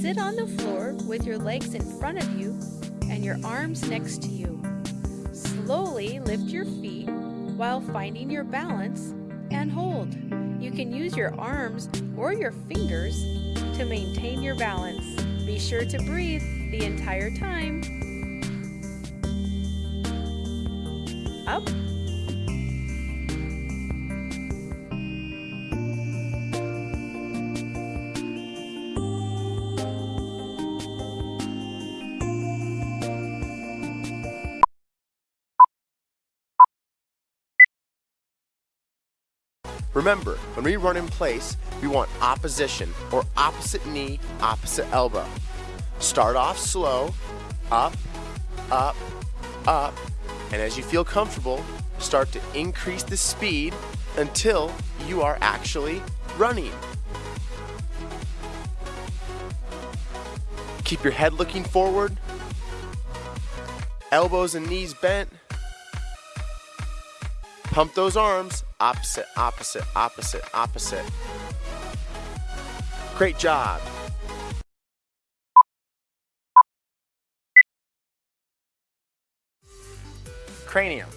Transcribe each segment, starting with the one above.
Sit on the floor with your legs in front of you and your arms next to you. Slowly lift your feet while finding your balance and hold. You can use your arms or your fingers to maintain your balance. Be sure to breathe the entire time. Up Remember, when we run in place, we want opposition or opposite knee, opposite elbow. Start off slow, up, up, up, and as you feel comfortable, start to increase the speed until you are actually running. Keep your head looking forward, elbows and knees bent. Pump those arms, opposite, opposite, opposite, opposite. Great job. Cranium.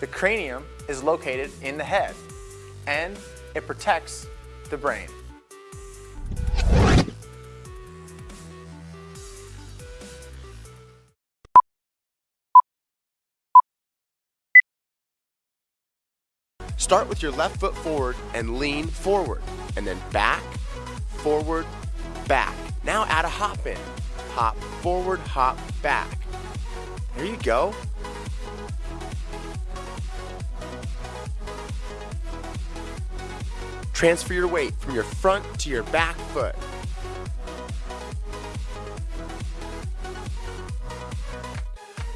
The cranium is located in the head and it protects the brain. Start with your left foot forward and lean forward, and then back, forward, back. Now add a hop in. Hop forward, hop back. There you go. Transfer your weight from your front to your back foot.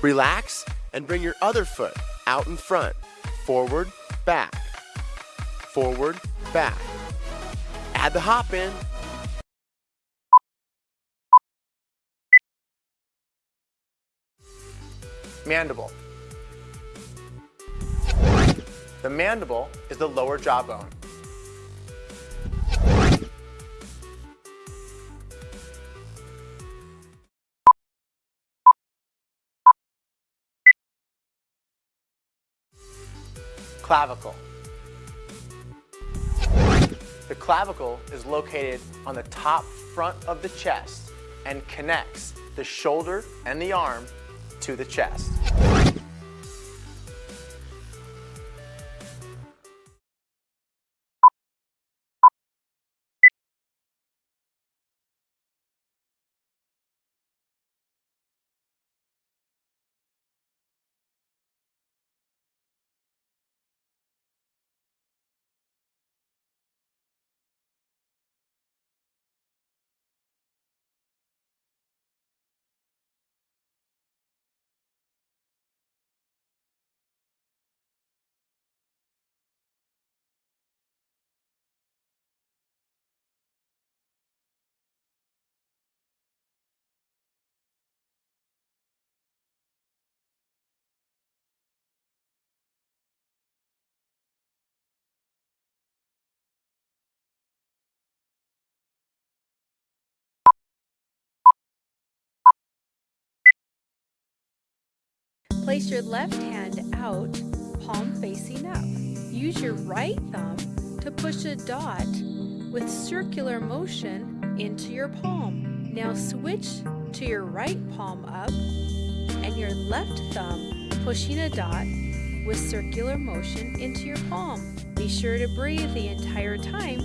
Relax and bring your other foot out in front, forward, back, forward, back. Add the hop in. Mandible. The mandible is the lower jawbone. Clavicle. The clavicle is located on the top front of the chest and connects the shoulder and the arm to the chest. Place your left hand out, palm facing up. Use your right thumb to push a dot with circular motion into your palm. Now switch to your right palm up and your left thumb pushing a dot with circular motion into your palm. Be sure to breathe the entire time